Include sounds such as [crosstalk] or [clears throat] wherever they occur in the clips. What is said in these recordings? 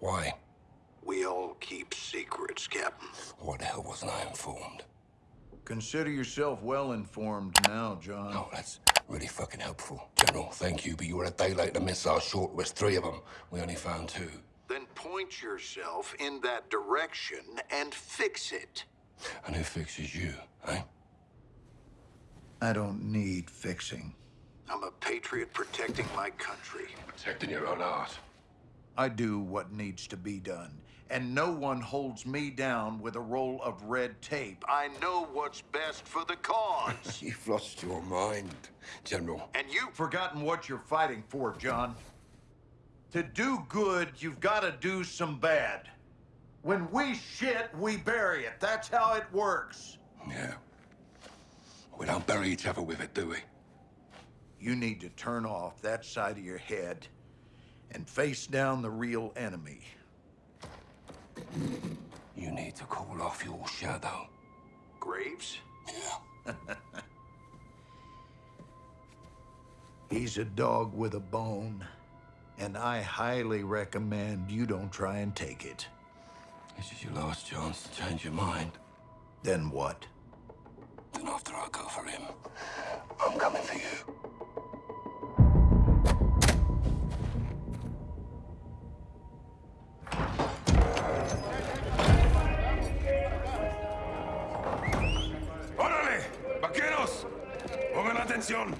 Why? We all keep secrets, Captain. What the hell wasn't I informed? Consider yourself well informed now, John. Oh, that's really fucking helpful. General, thank you, but you were a day late. The missile short was three of them. We only found two. Then point yourself in that direction and fix it. And who fixes you, eh? I don't need fixing. I'm a patriot protecting my country. Protecting your own art. I do what needs to be done, and no one holds me down with a roll of red tape. I know what's best for the cause. [laughs] You've lost your mind, General. and you've Forgotten what you're fighting for, John. To do good, you've got to do some bad. When we shit, we bury it. That's how it works. Yeah. We don't bury each other with it, do we? You need to turn off that side of your head and face down the real enemy. You need to call off your shadow. Graves? Yeah. [laughs] He's a dog with a bone, and I highly recommend you don't try and take it. This is your last chance to change your mind. Then what? Then after I go for him, I'm coming for you. Atención!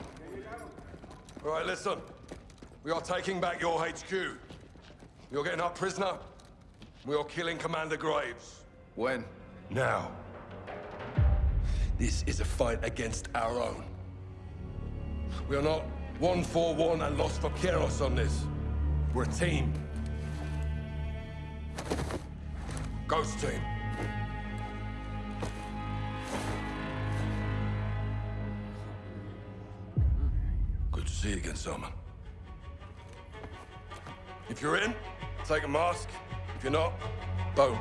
All right, listen. We are taking back your HQ. You're getting our prisoner. We are killing Commander Graves. When? Now. This is a fight against our own. We are not one for one and lost for Keros on this. We're a team. Ghost team. See you again, Salman. If you're in, take a mask. If you're not, boom.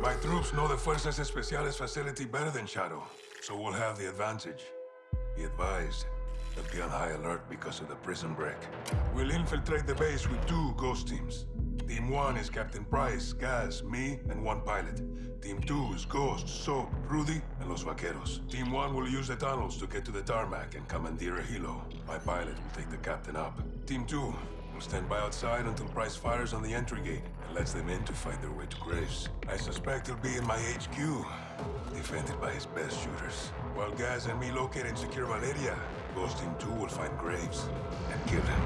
My troops know the Fuerzas Especiales facility better than Shadow, so we'll have the advantage. Be advised, they'll be on high alert because of the prison break. We'll infiltrate the base with two ghost teams. Team 1 is Captain Price, Gaz, me, and one pilot. Team 2 is Ghost, Soap, Rudy, and Los Vaqueros. Team 1 will use the tunnels to get to the tarmac and commandeer a helo. My pilot will take the captain up. Team 2 will stand by outside until Price fires on the entry gate and lets them in to fight their way to Graves. I suspect he'll be in my HQ, defended by his best shooters. While Gaz and me locate and secure Valeria, Ghost Team 2 will find Graves and kill him.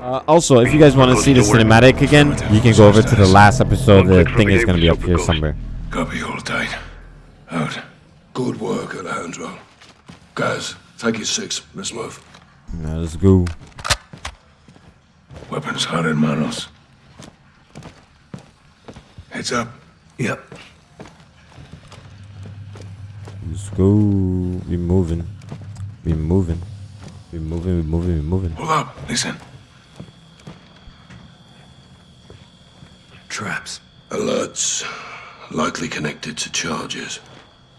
Uh, also, if you guys want to see the cinematic again, you can go over to the last episode. The thing is going to be up here somewhere. Copy, hold tight. Out. Good work, Alejandro. Guys, take your six. Let's move. Now, let's go. Weapons hot in manos. Heads up. Yep. Let's go. We're moving. We moving. We moving. We moving. We moving. Hold up. Listen. Traps. Alerts. Likely connected to charges.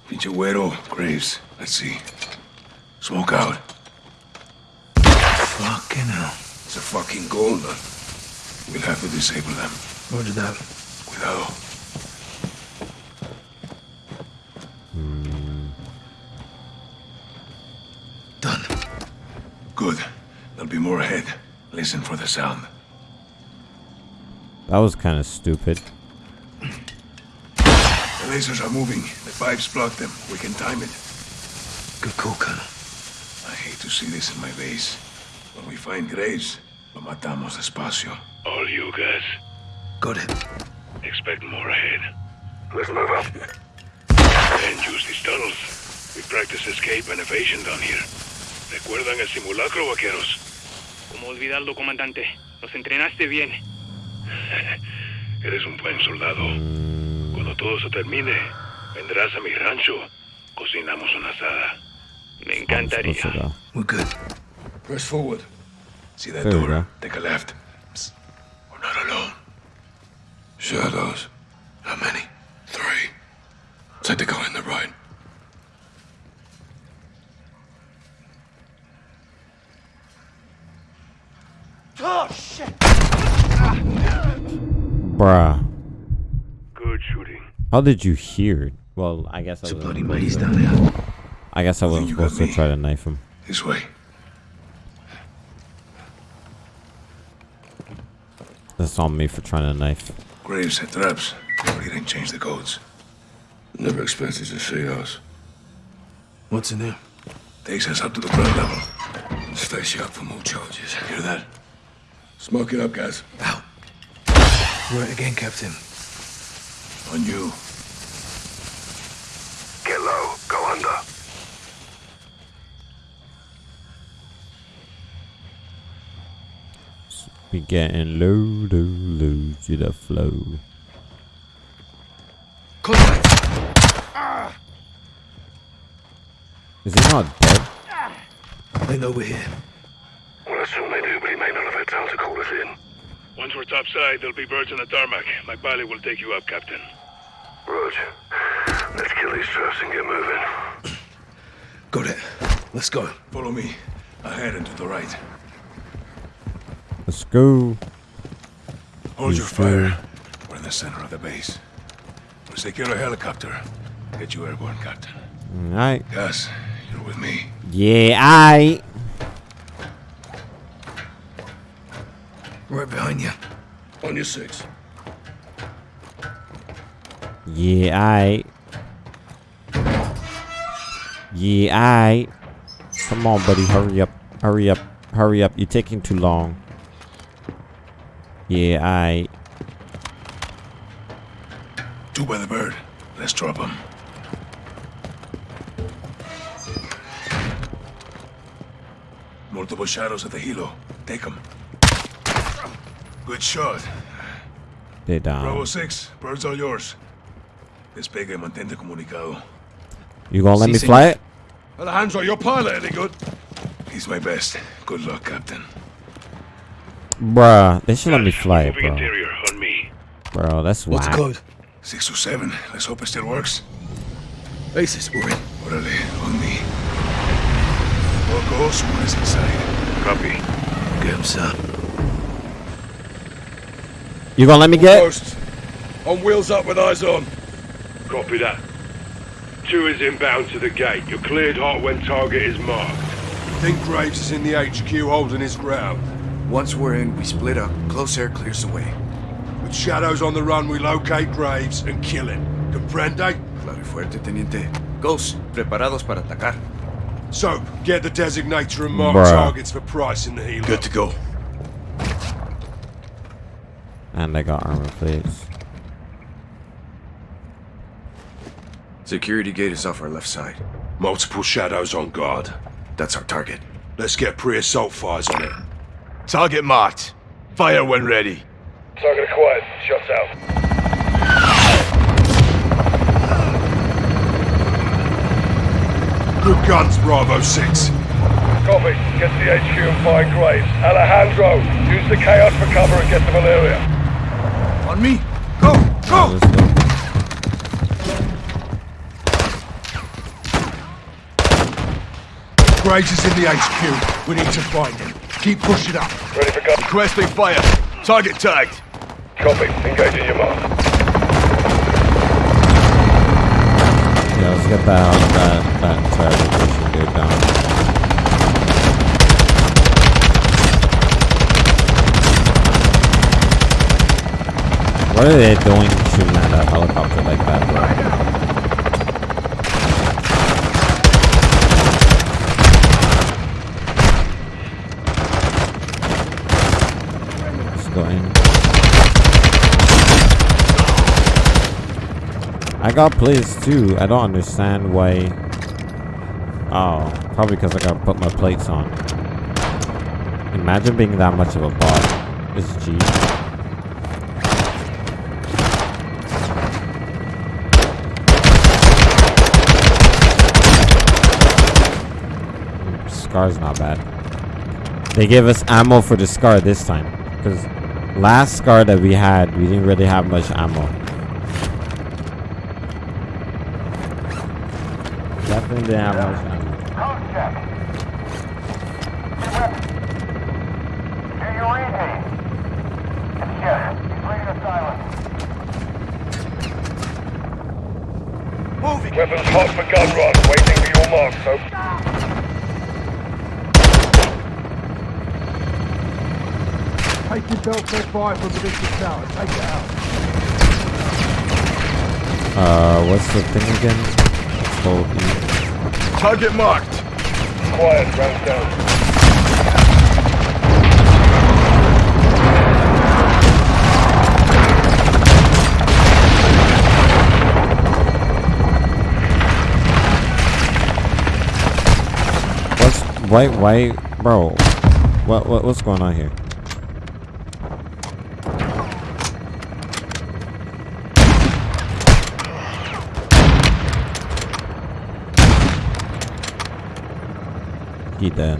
Pinche güero, Graves. Let's see. Smoke out. Fucking hell. It's a fucking gauntlet. We'll have to disable them. Roger that. Cuidado. Done. Good. There'll be more ahead. Listen for the sound. That was kind of stupid. The lasers are moving. The pipes block them. We can time it. Good call, Colonel. I hate to see this in my base. When we find Graves, lo matamos despacio. All you guys, Got it. expect more ahead. Let's move up. And use these tunnels. We practice escape and evasion down here. ¿Recuerdan el simulacro, vaqueros? ¿Cómo olvidarlo, comandante? Nos entrenaste bien. [laughs] Eres un buen soldado. Cuando todo se termine, vendrás a mi rancho. Cocinamos una asada. Me encantaría. We're good. Press forward. See that There door? Take a left. Psst. We're not alone. Shadows. How many? Three. Take the guy in the right. Bruh. Good shooting. How did you hear it? Well, I guess I was. Bloody maze down there. I guess I wasn't supposed to try to knife him. This way. That's on me for trying to knife. Graves set traps. But he didn't change the codes. Never expected to see us. What's in there? Takes us up to the ground level. Stays you up for more charges. Hear that? Smoke it up, guys. Out. Where again, Captain? On you. Get low. Go under. Be getting low, low, low to the flow. Contact. Is he not dead? They know we're here. Well, I assume they do, but he may not have had time to call us in. Once we're topside, there'll be birds on the tarmac. My pilot will take you up, Captain. Rog, let's kill these traps and get moving. Got it. Let's go. Follow me. Ahead and to the right. Let's go. Hold your fire. sir. We're in the center of the base. We'll secure a helicopter. Get you airborne, Captain. Alright. Gaz, you're with me. Yeah, I. Right behind you. On your six. Yeah, I. Yeah, I. Come on, buddy. Hurry up. Hurry up. Hurry up. You're taking too long. Yeah, I. Two by the bird. Let's drop them. Multiple shadows at the helo. Take them. Good shot. They Bravo down. 6, birds all yours. Despegue y mantente comunicado. You gonna let Sí, me señor. fly it? Alejandro, your pilot any good? He's my best. Good luck, Captain. Bruh, they should let me fly it, bro. interior on me. Bro, that's What's the whack. code? Six to seven. Let's hope it still works. Basis, we're in. Orale, on me. All goes, one is inside. Copy. Get him, sir. You gonna let me get? Post. On wheels up with eyes on. Copy that. Two is inbound to the gate. You're cleared hot when target is marked. Think Graves is in the HQ holding his ground. Once we're in, we split up. Close air clears the way. With shadows on the run, we locate Graves and kill him. Comprende? Claro y fuerte, teniente. Ghost, preparados para atacar. So, get the designator and mark Bruh. targets for Price in the helo. Good to go. And I got armor plates. Security gate is off our left side. Multiple shadows on guard. That's our target. Let's get pre-assault fires on it. Target marked. Fire when ready. Target acquired. Shots out. Good guns, Bravo 6. Copy. Get to the HQ and find Graves. Alejandro, use the chaos for cover and get to Valeria. On me! Go! Go! let's. Graves is in the HQ. We need to find him. Keep pushing up. Ready for cover. Requesting fire. Target tagged. Copy. Engaging your mark. Yeah, let's get that that that entire location dude down. What are they doing shooting at a uh, helicopter like that, bro? I got plates too. I don't understand why. Oh, probably because I gotta put my plates on. Imagine being that much of a bot. is G. SCAR's not bad. They gave us ammo for the SCAR this time. Because Last SCAR that we had, we didn't really have much ammo. Definitely didn't have much ammo. Code check. Two weapons. Do you read me? It's Jeff. He's reading silence. Moving. Weapons hot for gun run. Waiting for your mark, so... Take your belt fed fire from the distant tower. Take it out. Uh, what's the thing again? Hold E. Target marked. Quiet, round down. What's why why bro? What what what's going on here? He dead.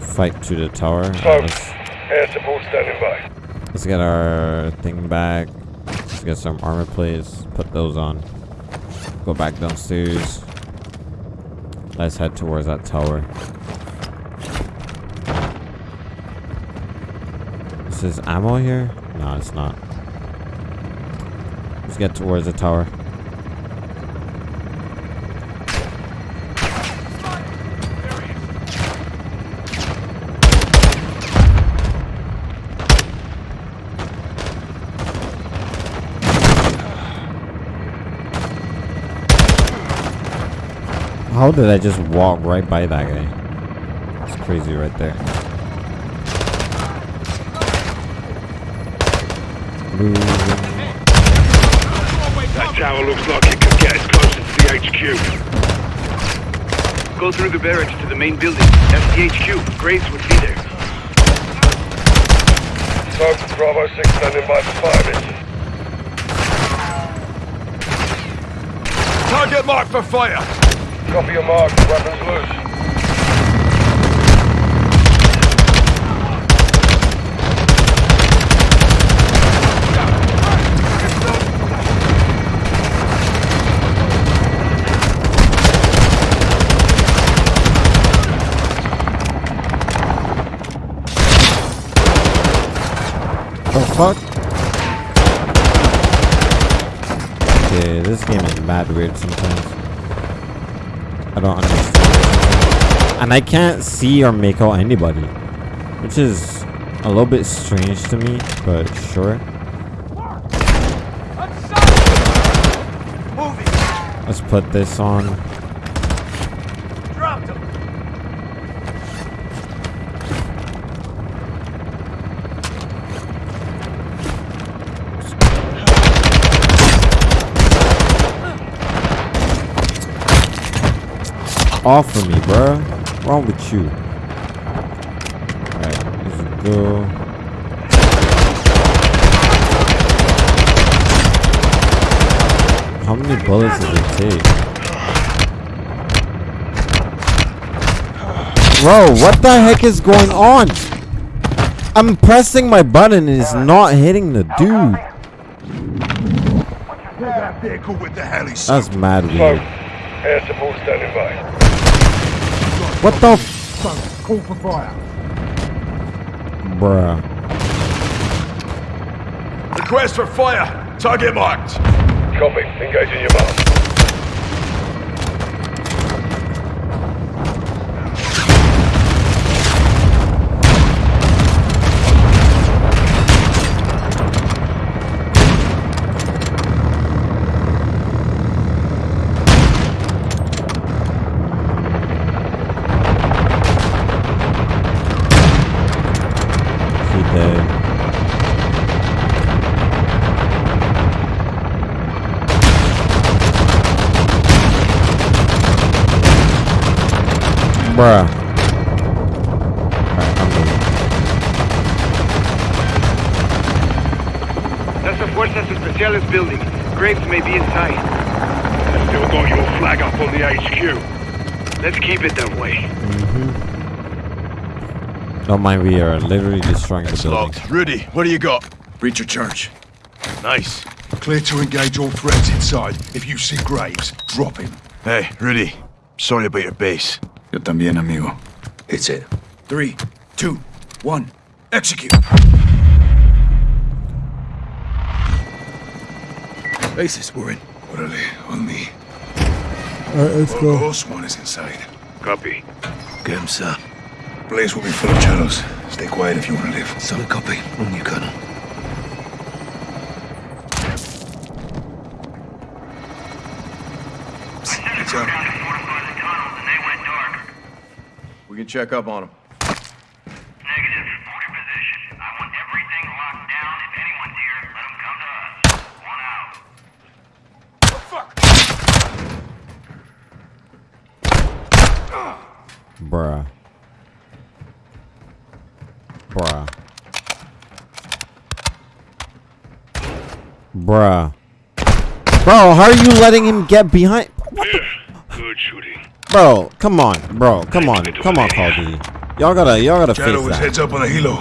Fight to the tower. Let's- Air support standing by. Let's get our thing back. Let's get some armor plates. Put those on. Go back downstairs. Let's head towards that tower. This is ammo here? No, it's not. Let's get towards the tower. How did I just walk right by that guy? It's crazy right there. That tower looks like it could get us closer to the HQ. Go through the barracks to the main building. That's the HQ. Graves would be there. Smoke, Bravo 6 standing by for firing. Target marked for fire. Copy your mark. Weapons loose. The fuck? Okay, this game is mad weird sometimes. I don't understand. And I can't see or make out anybody. Which is a little bit strange to me, but sure. Let's put this on. Off of me, bruh. What's wrong with you? Alright, let's go. How many bullets does it take? Bro, what the heck is going on? I'm pressing my button and it's not hitting the dude. Get that vehicle with the heli That's mad Smoke. weird. Air support standing by. What the f- Call for fire. Bruh. Request for fire. Target marked. Copy. Engaging your mark. Bruh. Alright, I'm moving. That's the Fuerzas Especiales building. Graves may be inside. Let's do got your flag up on the HQ. Let's keep it that way. Mm-hmm. Don't mind, we are literally destroying the building. Locked. Rudy, what do you got? Breach of charge. Nice. Clear to engage all threats inside. If you see Graves, drop him. Hey, Rudy. Sorry about your base. Yo también, amigo. It's it. Three, two, one. Execute. Bases, we're in. Orale, on me. Alright, let's Orgos, one is inside. Copy. Get him, sir. Place will be full of shadows. Stay quiet if you want to live. Solid copy. On you, Colonel. It's up. We can check up on him. Negative. Hold your position. I want everything locked down. If anyone's here, let them come to us. One out. Bruh. Bruh. Bruh. Bro, how are you letting him get behind? Clear. Good shooting. Bro, come on, bro, come on, come on, Call of Duty. Y'all gotta, y'all gotta Shadow face that. heads up on the helo.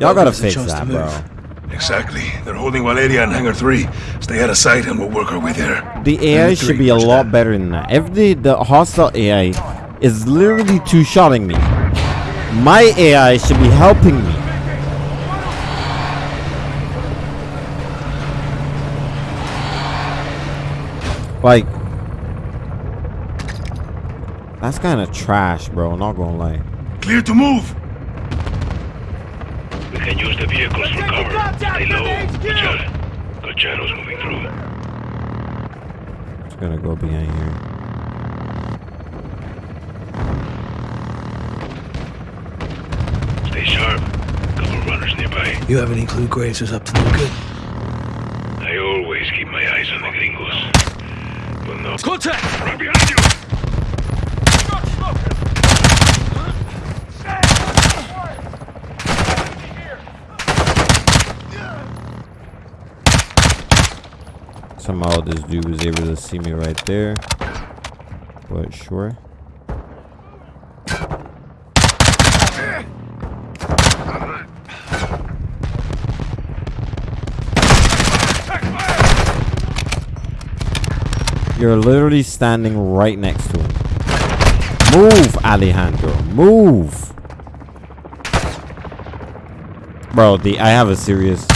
Y'all gotta gives a face chance to that, move. bro. Exactly. They're holding Valeria in Hangar 3. Stay out of sight and we'll work our way there. The AI should be a lot better than that. If the, the hostile AI is literally two-shotting me, my AI should be helping me. Like, that's kind of trash, bro. Not gonna lie. Clear to move! We can use the vehicles for cover. Stay low. Watch out. Moving through. Just gonna go behind here. Stay sharp. Couple runners nearby. You have any clue Graves is up to no good? I always keep my eyes on the gringos. But no. Contact! Right behind you! Somehow this dude was able to see me right there. But sure. You're literally standing right next to him. Move, Alejandro. Move. Bro, the I have a serious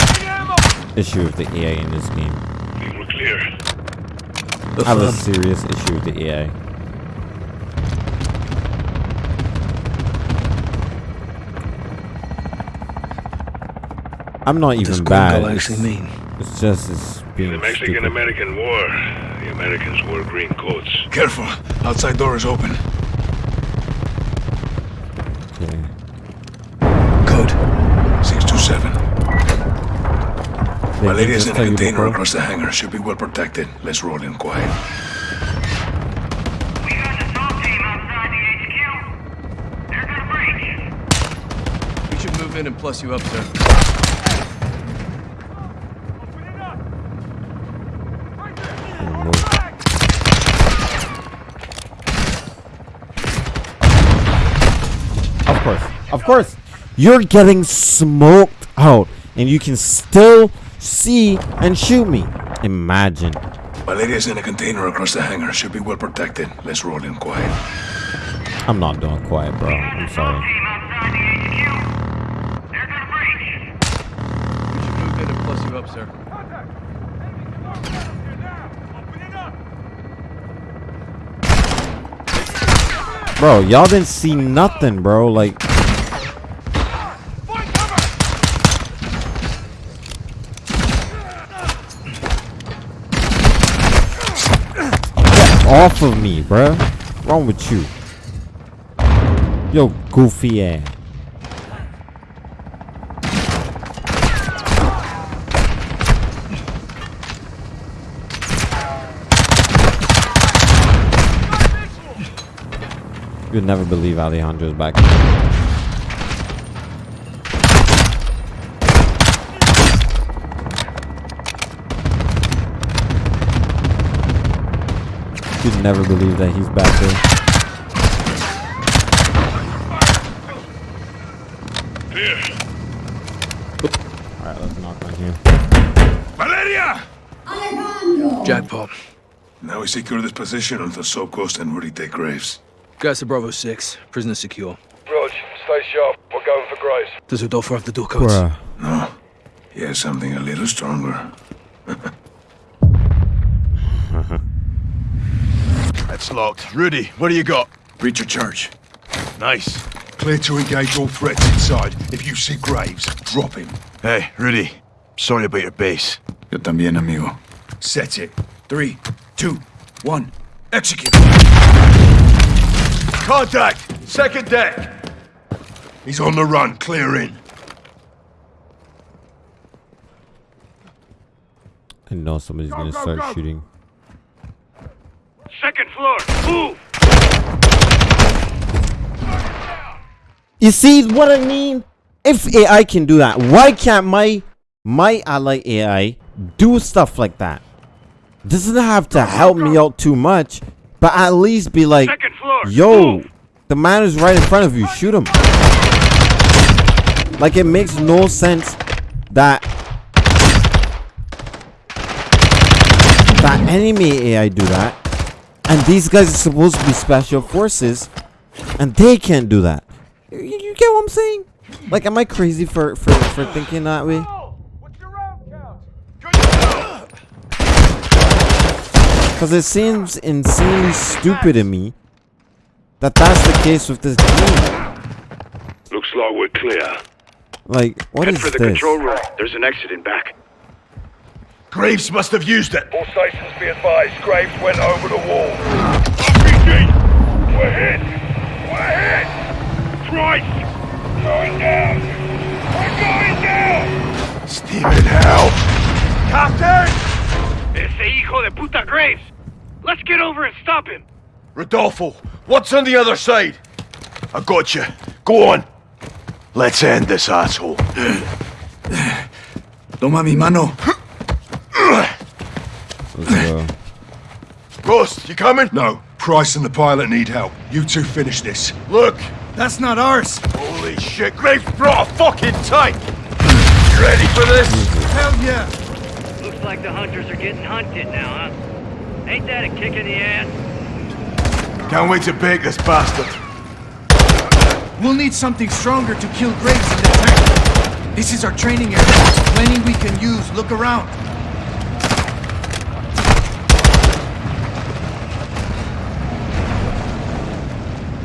issue with the AI in this game. We. I have a serious issue with the EA. I'm not What does even bad. gringo It's, actually mean? it's just it's In being the. Mexican-American War, the Americans wore green coats. Careful. Outside door is open. Valeria's just in a tell you container before? across the hangar. Should be well protected. Let's roll in quiet. We got the SWAT team outside the HQ. They're gonna breach. We should move in and plus you up, sir. Of course. Of course. You're getting smoked out and you can still see and shoot me. Imagine. My lady is in a container across the hangar. Should be well protected. Let's roll in quiet. I'm not doing quiet, bro. I'm sorry. Team outside the HQ. They're gonna breach. We should move in and plus you up, sir. Bro, y'all didn't see nothing, bro. Like, off of me, bro. Wrong with you? Yo, goofy ass. You'd never believe Alejandro's back. Could never believe that he's back there. Here. Alright, let's knock on here. Valeria! Alejandro! Jackpot. Now we secure this position until Soap Ghost and Rudy take Graves. Guys to Bravo 6. Prisoner secure. Rog, stay sharp. We're going for Graves. Does Rodolfo have the door codes? Bruh. No. He has something a little stronger. [laughs] That's locked. Rudy, what do you got? Breach of charge. Nice. Clear to engage all threats inside. If you see Graves, drop him. Hey, Rudy. Sorry about your base. Yo también, amigo. Set it. Three, two, one. Execute. Contact! Second deck! He's on the run. Clear in. I know somebody's gonna start shooting. Second floor, move! You see what I mean? If AI can do that, why can't my my ally AI do stuff like that? Doesn't have to help me out too much, but at least be like, yo, the man is right in front of you, shoot him. Like it makes no sense that that enemy AI do that, and these guys are supposed to be special forces, and they can't do that. You, you get what I'm saying? Like, am I crazy for for for thinking that way? Because it seems insanely stupid to me that that's the case with this game. Looks like we're clear. Like, what Head is for the this? control room. There's an exit in back. Graves must have used it. All stations be advised. Graves went over the wall. RPG! We're hit! We're hit! Christ! Going down! We're going down! Stephen, help! Captain! Ese hijo de puta Graves! Let's get over and stop him! Rodolfo, what's on the other side? I got you. Go on. Let's end this asshole. Toma mi mano. Let's go. Ghost, you coming? No. Price and the pilot need help. You two finish this. Look! That's not ours. Holy shit, Graves brought a fucking tank! You ready for this? Hell yeah. Looks like the hunters are getting hunted now, huh? Ain't that a kick in the ass? Can't wait to bake this bastard. We'll need something stronger to kill Graves in the tank. This is our training area. Plenty we can use. Look around.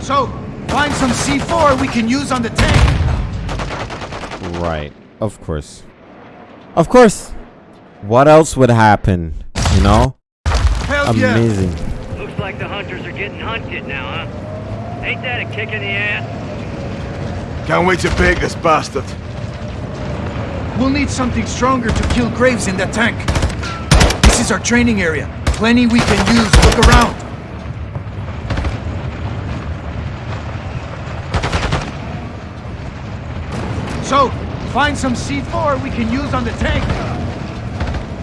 So, find some C4 we can use on the tank. Right. Of course. Of course. What else would happen? You know? Hell yeah. Amazing. Looks like the hunters are getting hunted now, huh? Ain't that a kick in the ass? Can't wait to bake this bastard. We'll need something stronger to kill Graves in that tank. This is our training area. Plenty we can use. Look around. So, find some C4 we can use on the tank.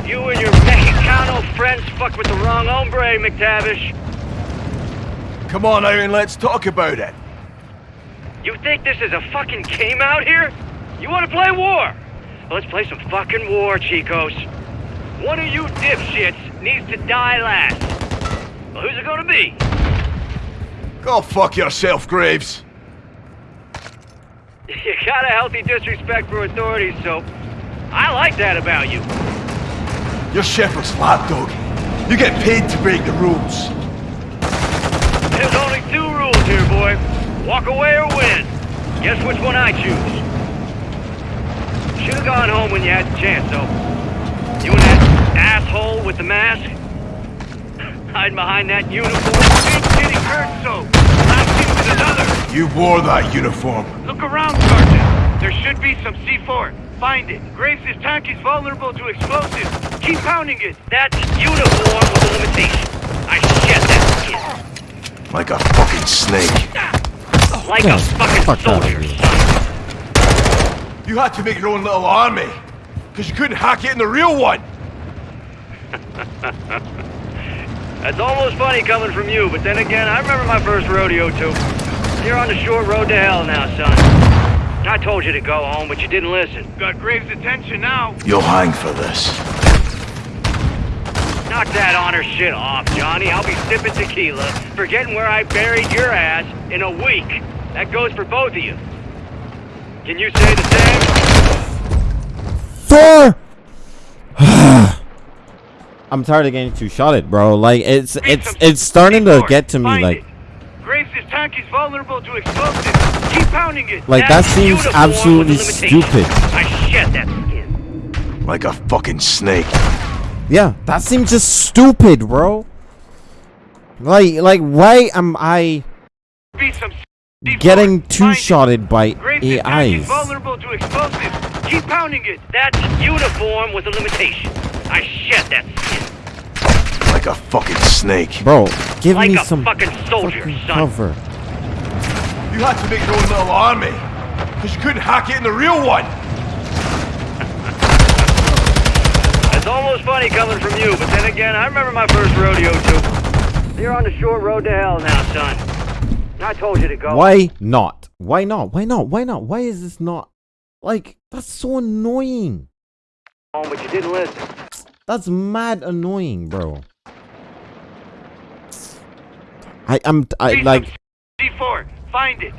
You and your Mexicano friends fuck with the wrong hombre, MacTavish. Come on, Aaron, let's talk about it. You think this is a fucking game out here? You want to play war? Well, let's play some fucking war, Chicos. One of you dipshits needs to die last. Well, who's it gonna be? Go fuck yourself, Graves. [laughs] You got a healthy disrespect for authorities, so I like that about you. You're Shepherd's lapdog. You get paid to break the rules. There's only two rules here, boy. Walk away or win. Guess which one I choose. Should've gone home when you had the chance, though. You and that asshole with the mask? [laughs] Hiding behind that uniform. Ain't getting hurt, so last with another. You wore that uniform. Look around, Sergeant. There should be some C4. Find it. Graves' tank is vulnerable to explosives. Keep pounding it. That uniform was a limitation. I shed that skin. Like a fucking snake. Like Yeah, a fucking fuck soldier, You had to make your own little army. Because you couldn't hack it in the real one. [laughs] That's almost funny coming from you, but then again, I remember my first rodeo too. You're on the short road to hell now, son. I told you to go home, but you didn't listen. Got Graves' attention now. You'll hang for this. Knock that honor shit off, Johnny. I'll be sipping tequila, forgetting where I buried your ass in a week. That goes for both of you. Can you say the same? Thor! [sighs] I'm tired of getting two shotted, bro. Like it's it's it's starting to get to me like Graves' tank is vulnerable to explosives. Keep pounding it. like that seems absolutely was a limitation. stupid. I shed that skin. Like a fucking snake. Yeah, that seems just stupid, bro. Like like why am I getting two shotted by Graves' is AIs? vulnerable to explosives. Keep pounding it. That uniform was a limitation. I shed that skin. Like a fucking snake. Bro, give like me some fucking soldier, fucking son. cover. You had to make your own little army. Because you couldn't hack it in the real one. It's almost funny coming from you, but then again, I remember my first rodeo too. You're on the short road to hell now, son. I told you to go. Why not? Why not? Why not? Why not? Why is this not like that's so annoying? home, but you didn't listen. That's mad annoying, bro. I am I like C4. Find it.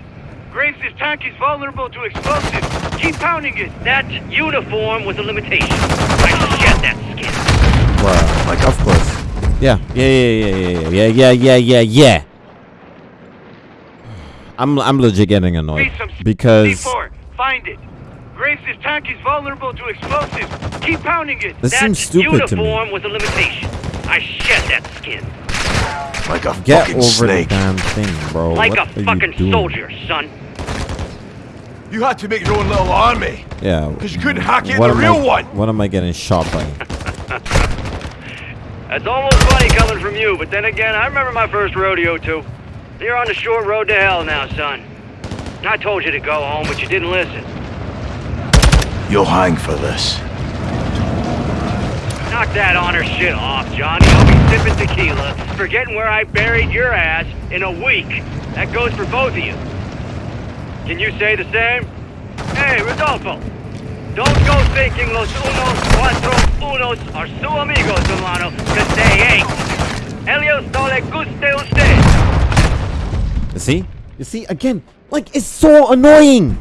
Graves' tank is vulnerable to explosives. Keep pounding it. That uniform was a limitation. I shed that skin. bruh, like of course. Yeah, yeah, yeah, yeah, yeah, yeah, yeah, yeah, yeah, yeah. I'm I'm legit getting annoyed because C4. Find it. Graves' tank is vulnerable to explosives. Keep pounding it. this that seems stupid to me. uniform was a limitation. I shed that skin. Like a Get fucking over snake. the damn thing, bro. like what a are fucking doing? soldier, son. You had to make your own little army. Yeah. Because you couldn't hack it in what the real I, one. What am I getting shot by? [laughs] That's almost funny coming from you, but then again, I remember my first rodeo too. You're on the short road to hell now, son. I told you to go home, but you didn't listen. You'll hang for this. Knock that honor shit off, Johnny. Sipping tequila, forgetting where I buried your ass in a week. That goes for both of you. Can you say the same? Hey, Rodolfo. Don't go thinking los unos cuatro unos are su amigos, hermano, because they ain't. Ellos no le guste usted. You see? You see again? Like it's so annoying.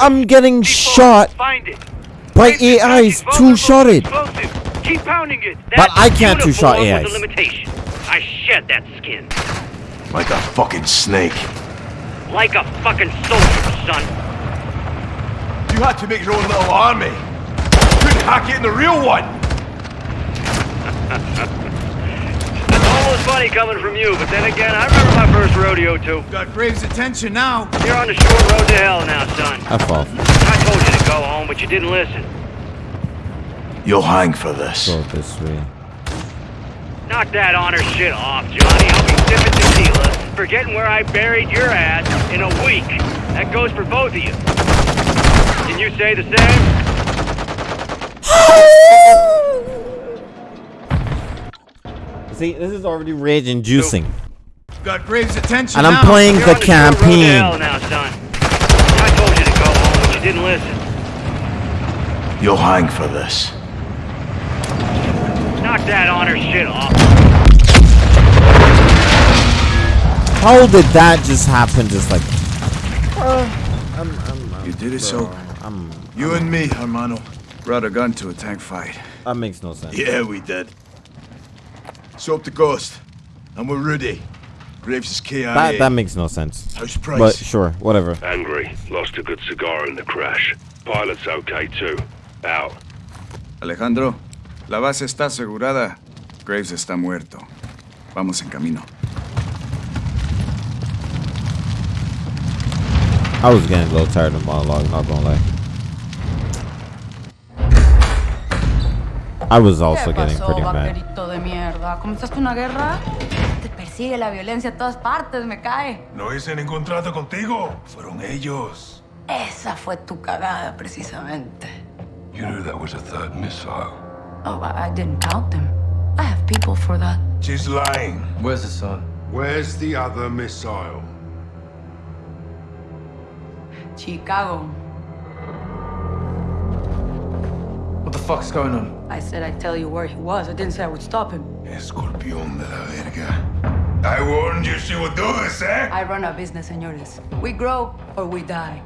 I'm getting shot Find it. by AIs is two shotted. Explosives. Keep pounding it. But I can't two-shot uniform was AIs. a limitation. I shed that skin. Like a fucking snake. Like a fucking soldier, son. You had to make your own little army. You couldn't hack it in the real one. [laughs] It's almost funny coming from you, but then again, I remember my first rodeo too. Got Graves' attention now. You're on the short road to hell now, son. F off. I told you to go home, but you didn't listen. You'll hang for this. Go this way. Knock that honor shit off, Johnny. I'll be sipping tequila, forgetting where I buried your ass in a week. That goes for both of you. Can you say the same? [laughs] See, this is already rage inducing. Got Graves' attention And I'm now. playing You're the the short road to campaign. now, son. I told you to go home, but you didn't listen. You'll hang for this. Knock that honor shit off. How did that just happen? Just like uh, You did it, so. I'm, You and me, hermano. Brought a gun to a tank fight. that makes no sense. Yeah, we did. So up the ghost. And we're Rudy. Graves is KIA. That that makes no sense. How's Price? But sure, whatever. Angry. Lost a good cigar in the crash. Pilot's okay too. Out. Alejandro, la base está asegurada. Graves está muerto. Vamos en camino. I was getting a little tired of the monologue, not gonna lie. I was also ¿Qué getting pretty mad. de mierda? ¿Comenzaste una guerra? Te persigue la violencia a todas partes, me cae. No hice ningún trato contigo. Fueron ellos. Esa fue tu cagada, precisamente. You knew that was a third missile. Oh, I, I didn't count them. I have people for that. She's lying. Where's the son? Where's the other missile? Chicago. What the fuck's going on? I said I'd tell you where he was. I didn't say I would stop him. Escorpión de la verga. I warned you she would do this, eh? I run a business, senores. We grow or we die.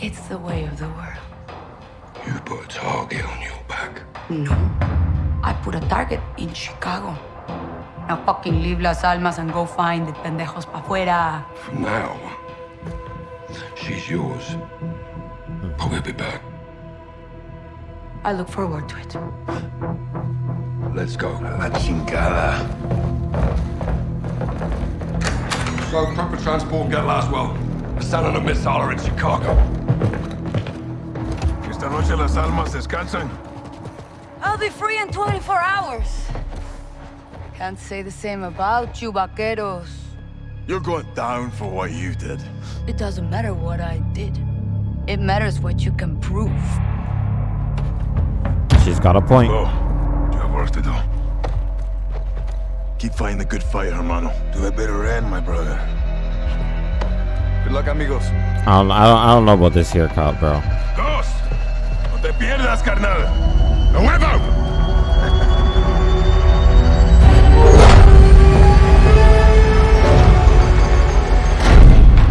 It's the way of the world. You put a target on your back. No. I put a target in Chicago. Now fucking leave Las Almas and go find the pendejos pa' fuera. From now, she's yours. But we'll be back. I look forward to it. Let's go. La chingada. So, prep for transport and get Laswell. Hassan and a missile are in Chicago. Esta noche las almas descansan. I'll be free in 24 hours. Can't say the same about you, vaqueros. You're going down for what you did. It doesn't matter what I did. It matters what you can prove. She's got a point. Go. You have work to do. Keep fighting the good fight, hermano. To a better end, my brother. Good luck, amigos. I don't, I don't, I don't know about this here cop, bro. Ghost! No te pierdas, carnal. ¡A huevo!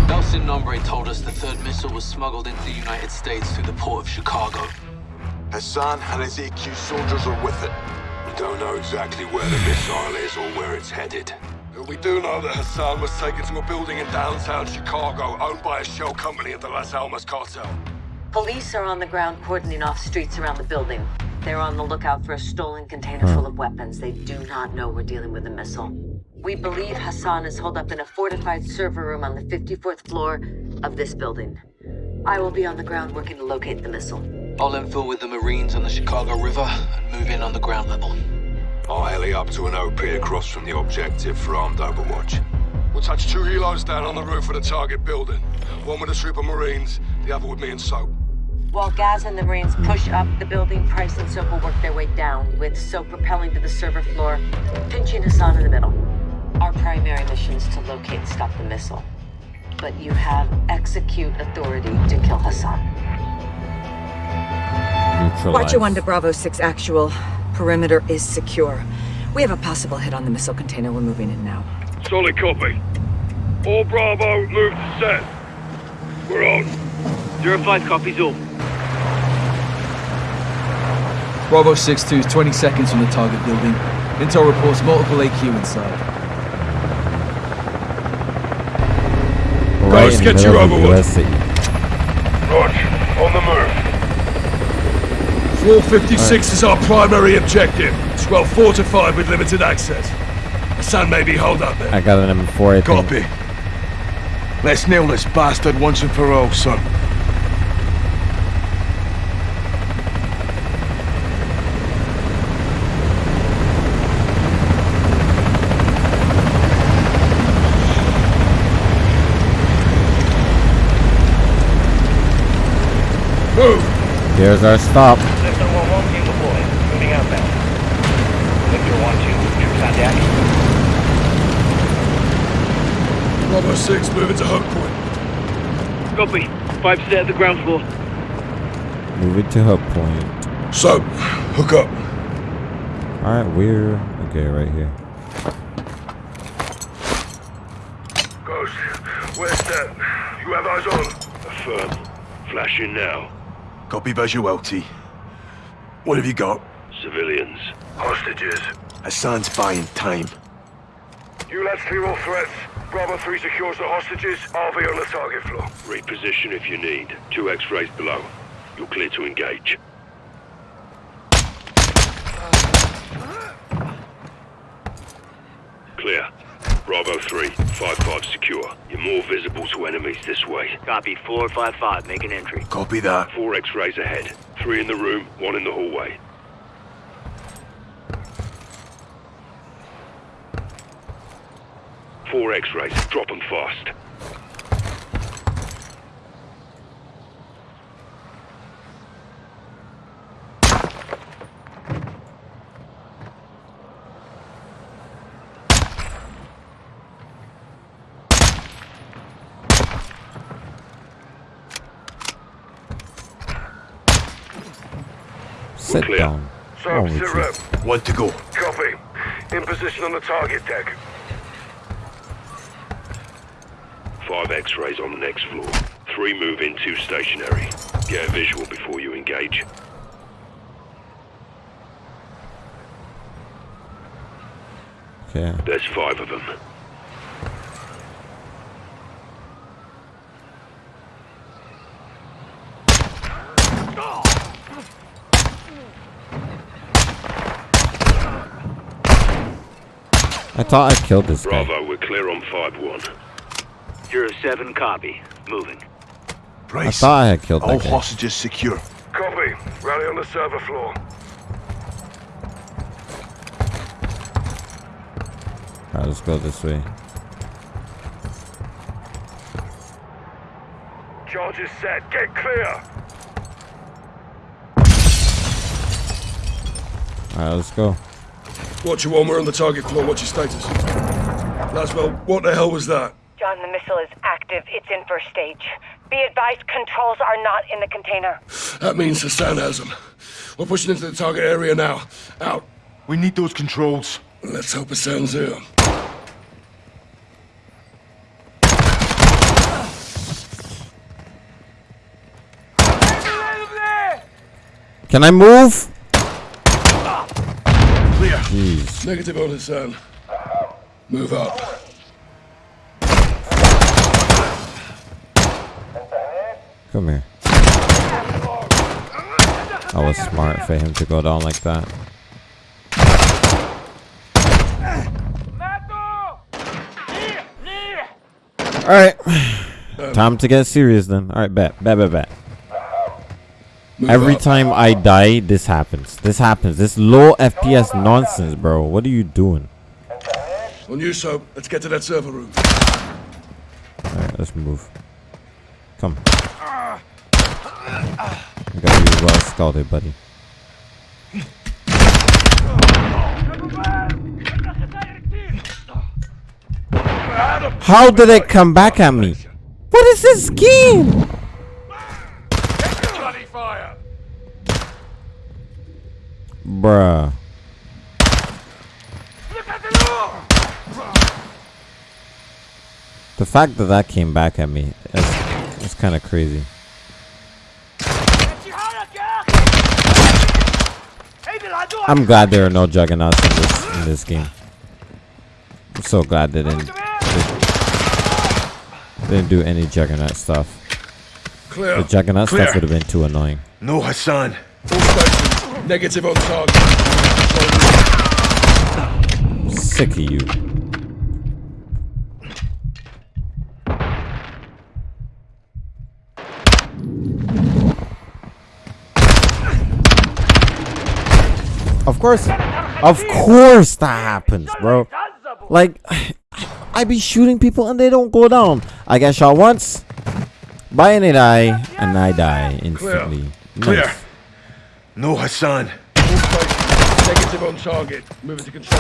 El Sin Nombre told us the third missile was smuggled into the United States through the port of Chicago. Hassan and his AQ soldiers are with it. We don't know exactly where the missile is or where it's headed. We do know that Hassan was taken to a building in downtown Chicago owned by a shell company of the Las Almas cartel. Police are on the ground cordoning off streets around the building. They're on the lookout for a stolen container hmm. full of weapons. They do not know we're dealing with a missile. We believe Hassan is holed up in a fortified server room on the 54th floor of this building. I will be on the ground working to locate the missile. I'll infill with the Marines on the Chicago River and move in on the ground level. I'll heli up to an OP across from the objective for armed overwatch. We'll touch two helos down on the roof of the target building. One with a troop of Marines, the other with me and Soap. While Gaz and the Marines push up the building, Price and Soap will work their way down, with Soap rappelling to the server floor, pinching Hassan in the middle. Our primary mission is to locate and stop the missile. But you have execute authority to kill Hassan. Watcher 1 to Bravo 6 actual. Perimeter is secure. We have a possible hit on the missile container. We're moving in now. Solid copy. All Bravo, move to set. We're on. Zero five copies all. Bravo 6-2 is 20 seconds from the target building. Intel reports multiple AQ inside. Right Ghost, in get your middle overwatch. US. Roger. On the move. Floor 56 is our primary objective. It's well fortified with limited access. Hassan may be held up there. I got an M4, I think. Copy. Let's nail this bastard once and for all, son. Move! Here's our stop. Listen, one one team deployed. Moving outbound. Victor one two. Troops on deck. Bravo 6, moving to hook point. Copy. Five set at the ground floor. Move it to hook point. So, hook up. Alright, we're... Okay, right here. Ghost, where's that? You have eyes on? Affirm. Flashing now. Copy visual, What have you got? Civilians. Hostages. Hassan's buying time. You lads clear all threats. Bravo 3 secures the hostages. I'll be on the target floor. Reposition if you need. Two X-rays below. You're clear to engage. Clear. Bravo 3, 5-5 secure. You're more visible to enemies this way. Copy. Four five five. Make an entry. Copy that. Four X-rays ahead. Three in the room, one in the hallway. Four X-rays, drop them fast. Sit down. Sir, oh, to go? Copy. In position on the target deck. Five X-rays on the next floor. Three move in, two stationary. Get a visual before you engage. Okay. There's five of them. I thought I killed this guy. Bravo, we're clear on 5-1. You're a 7 copy. Moving. I thought I had killed All that guy. hostages secure. Copy. Rally on the server floor. Alright, let's go this way. Charge is set. Get clear. Alright, let's go. Watch Watcher one, we're on the target floor. What's your status? Laswell, what the hell was that? John, the missile is active. It's in first stage. Be advised, controls are not in the container. That means Hassan has them. We're pushing into the target area now. Out. We need those controls. Let's hope Hassan's here. Can I move? Clear. Jeez. Negative on Hassan. Move up. Come here. That was smart for him to go down like that. Alright. Time to get serious then. Alright, bet. Bet, bet, bet. Every time I die, this happens. This happens. This low FPS nonsense, bro. What are you doing? On you, so let's get to that server room. Alright, let's move. Come. I got you well scalded, buddy. How did it come back at me? What is this scheme? Bruh. The fact that that came back at me is, is kind of crazy. I'm glad there are no juggernauts in this in this game. I'm so glad they didn't they didn't do any juggernaut stuff. Clear. The juggernaut Clear. stuff would have been too annoying. No Hassan. All stations. Negative on target. Sick of you. Of course, of course that happens, bro. Like, [sighs] I be shooting people and they don't go down. I get shot once, by and they die, and I die instantly. Clear. Nice. No Hassan. Negative on target. Moving to control.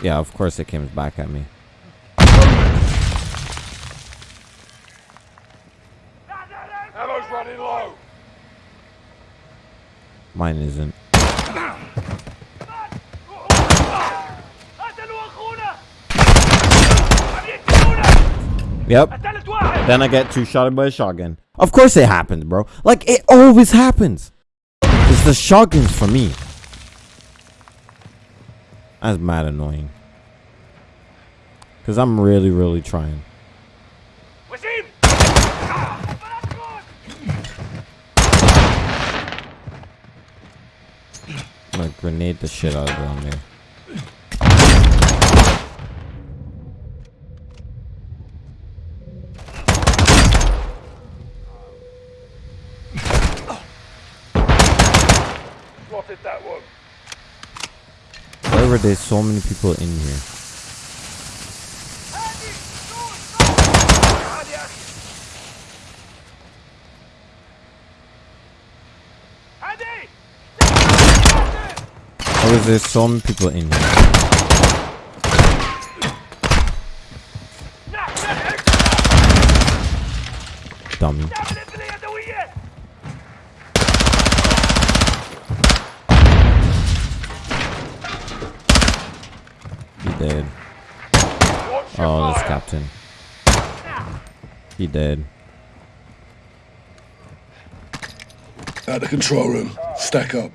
Yeah, of course it came back at me. Mine isn't. Yep. Then I get two shot by a shotgun. Of course it happens, bro. Like it always happens. It's the shotguns for me. That's mad annoying. Cause I'm really, really trying. I'm gonna grenade the shit out of. Spotted that one. Why were there so many people in here? with there's some people in here. dummy. He dead. Oh, this captain. He dead. Out the control room. Stack up.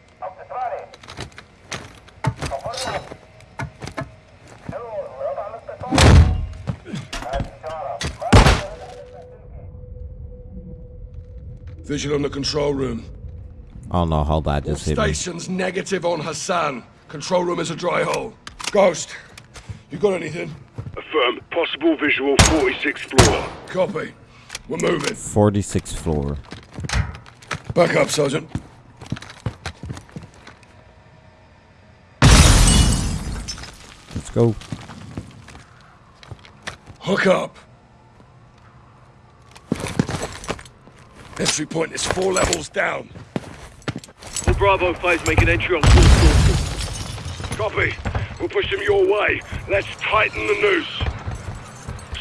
Visual on the control room. Oh no, hold know that All just hit me. stations negative on Hassan. Control room is a dry hole. Ghost, you got anything? Affirm. Possible visual 46th floor. Copy. We're moving. 46th floor. Back up, Sergeant. Let's go. Hook up. Entry point is four levels down. All Bravo 5 make an entry on full sources. Copy. We'll push them your way. Let's tighten the noose.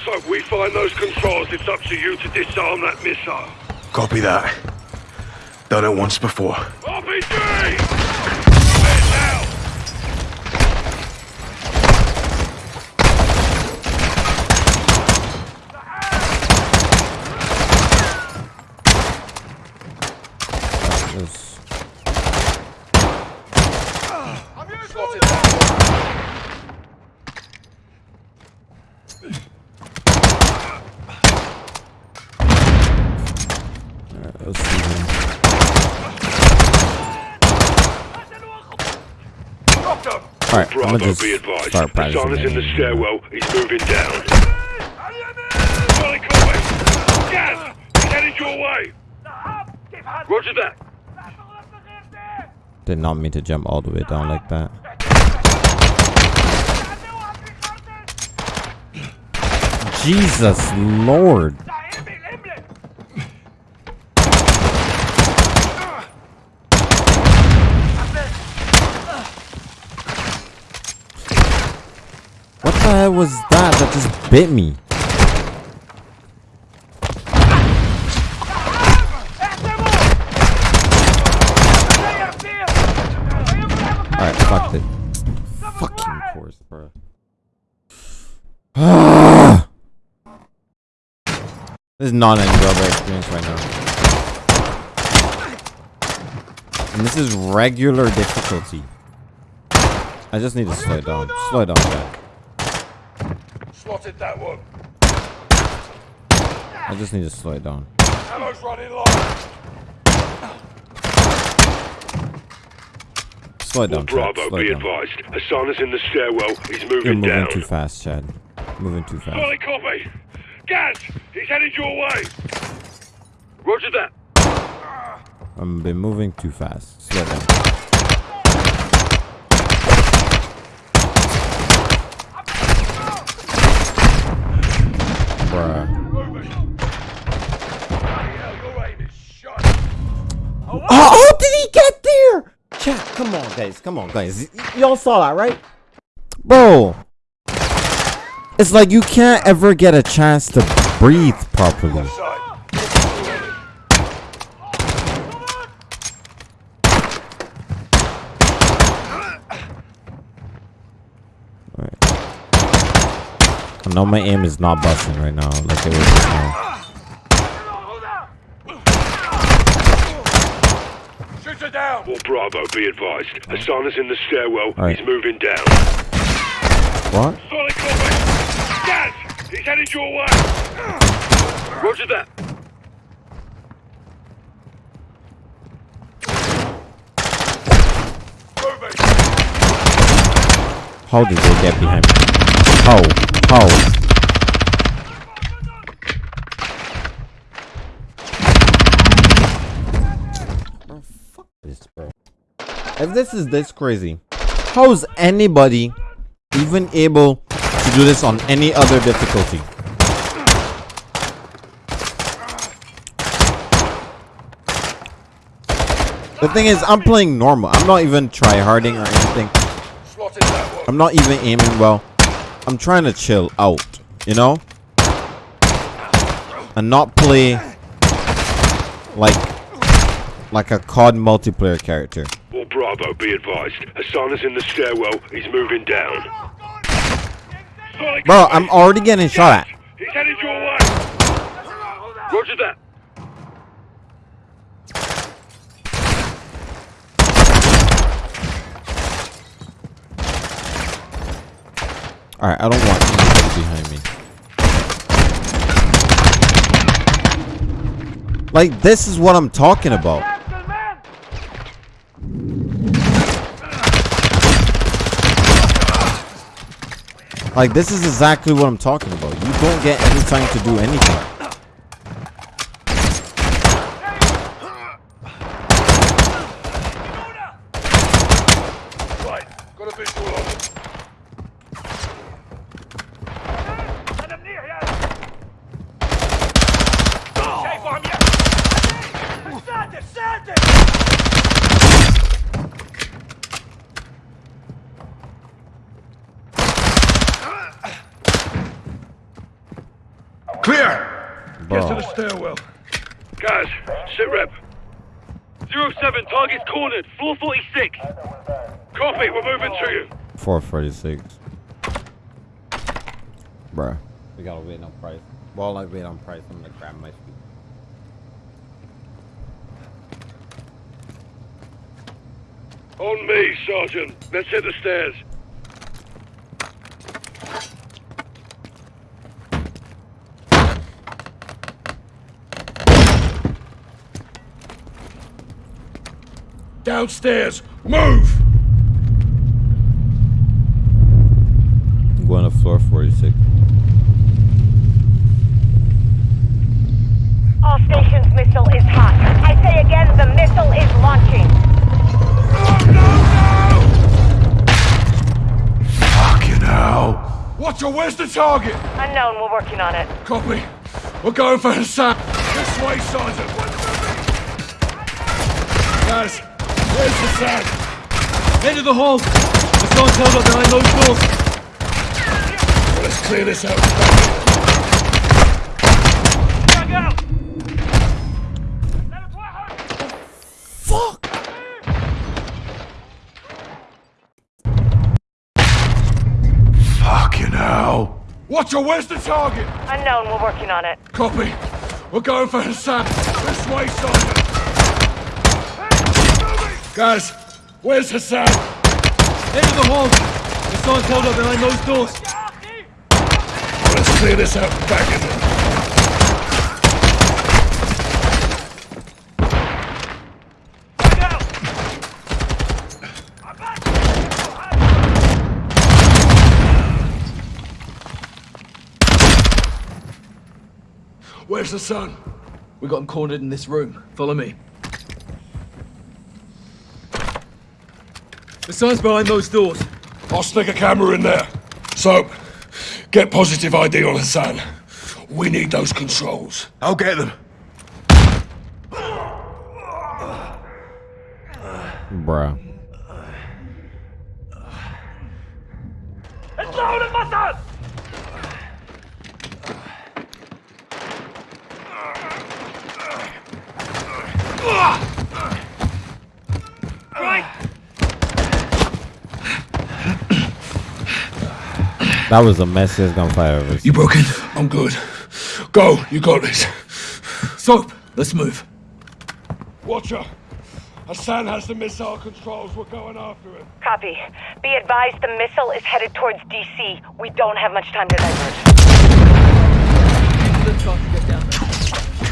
So if we find those controls, it's up to you to disarm that missile. Copy that. Done it once before. RPG! This- Alright, let's see here. Alright, I'm gonna just be advised. start practicing. Hassan is in the stairwell. He's moving down. Solid copy. Gaz! He's headed your way. Roger that. Did not mean to jump all the way down like that. Jesus Lord. What the hell was that that just bit me? Alright, fuck it. Fucking course, bro. [sighs] this is not an enjoyable experience right now. And this is regular difficulty. I just need to slow down. Slow down, Jack. Slotted that one. I just need to slow it down. Ammo's running low. Slow it down, Chad. Bravo, Slow be down. advised. Hassan is in the stairwell. He's You're moving moving down. too fast, Chad. Moving too fast. Solid copy. Gaz! He's headed your way. Roger that. I'm been moving too fast. Slow down. Bruh. Oh, how did he get there? Chat, come on, guys. Come on, guys. Y'all saw that, right? Bro. It's like you can't ever get a chance to breathe properly. I know my aim is not busting right now, like it was just now. Shoot her down. All Bravo, be advised. Hassan is in the stairwell. Alright. He's moving down. What? Solid copy. Gaz! He's headed your way. Roger that. How did they get behind me? How? How? This, bro. If this is this crazy, how is anybody even able to do this on any other difficulty? The thing is, I'm playing normal. I'm not even try-harding or anything. I'm not even aiming well. I'm trying to chill out, you know? And not play like like a COD multiplayer character. Well, Bravo, be advised. Hassan is in the stairwell. He's moving down. Bro, I'm already getting shot at. He's headed your way. Roger that. Alright, I don't want anybody behind me. Like, this is what I'm talking about. Like, this is exactly what I'm talking about. You don't get any time to do anything. Right, got a visual on him. Clear! Get to the stairwell. Guys, sit rep. Zero 07, target's cornered. Floor 46. Copy, we're moving to you. 446. Bruh. We gotta wait on price. While I wait on price, I'm gonna grab my feet. On me, Sergeant. Let's hit the stairs. Downstairs! Move! I'm going to floor 46. All stations missile is hot. I say again, the missile is launching. Fucking hell! Watcher, where's the target? Unknown, we're working on it. Copy. We're going for Hassan. This way, Sergeant. Guys, where's Hassan? Head to the hall. Hassan's held up behind those doors. Let's clear this out. Fuck! Fucking hell. Watcher, where's the target? Unknown, we're working on it. Copy. We're going for Hassan. This way, Sergeant. Guys, where's Hassan? Head to the hall. Hassan's held up behind those doors. Let's clear this out back in there. Where's the sun? We got him cornered in this room. Follow me. The sun's behind those doors. I'll stick a camera in there. So, get positive ID on Hassan. We need those controls. I'll get them. Bruh. It's loaded, Hassan! Right! That was the messiest gunfight I've ever seen. You broken? I'm good. Go, you got this. Soap, let's move. Watcher, Hassan has the missile controls. We're going after him. Copy. Be advised, the missile is headed towards DC. We don't have much time to divert.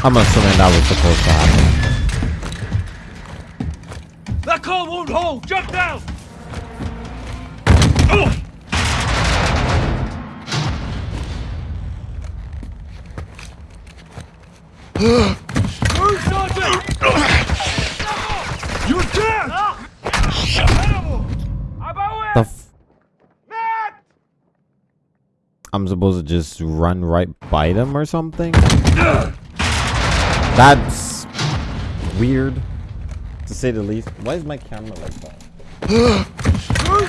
I'm assuming that was supposed to happen. That car won't hold! Jump down! Move, Sergeant! You're dead! The f- I'm supposed to just run right by them or something? That's weird, to say the least. Why is my camera like that? Move,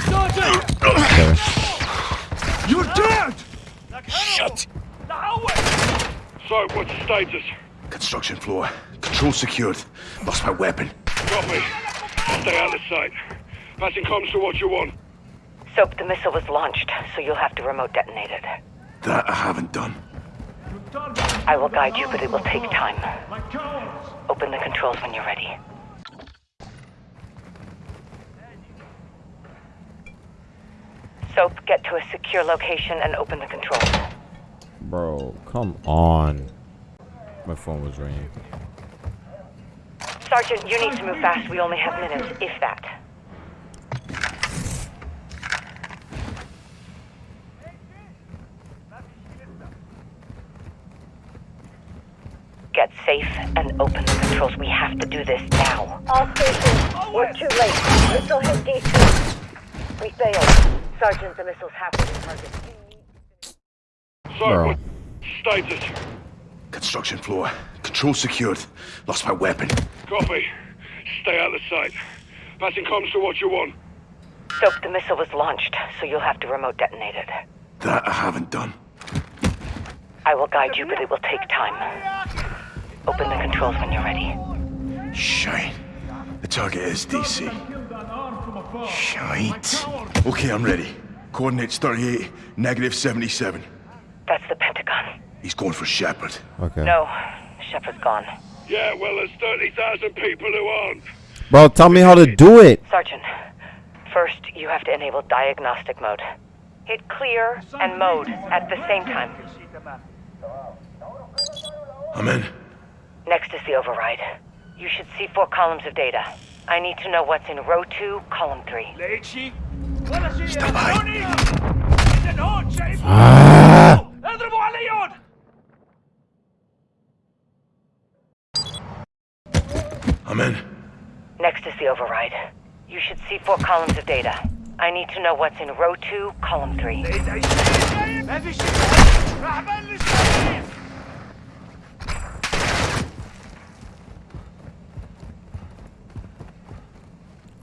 Sergeant! Okay. You're dead! Shut! So, what's the status? Construction floor. Control secured. Lost my weapon. Copy. Stay out of sight. Passing comms to what you want. Soap, the missile was launched, so you'll have to remote detonate it. That I haven't done. I will guide you, but it will take time. Open the controls when you're ready. Soap, get to a secure location and open the controls. Bro, come on. My phone was ringing. Sergeant, you need to move fast. We only have minutes, if that. Get safe and open the controls. We have to do this now. All stations, we're too late. Missile hit DC. We failed. Sergeant, the missile's halfway to target. Bro. Status. Construction floor. Control secured. Lost my weapon. Copy. Stay out of sight. Passing comms to what you want. Soap, the missile was launched, so you'll have to remote detonate it. That I haven't done. I will guide you, but it will take time. Open the controls when you're ready. Shite. The target is DC. Shite. Okay, I'm ready. Coordinates 38, negative 77. That's the Pentagon. He's going for Shepherd. Okay. No, Shepherd's gone. Yeah, well, there's 30,000 people who aren't. Bro, tell me how to do it. Sergeant, first you have to enable diagnostic mode. Hit clear and mode at the same time. I'm in. Next is the override. You should see four columns of data. I need to know what's in row two, column three. Stand by. Ah. I'm in. Next is the override. You should see four columns of data. I need to know what's in row two, column three.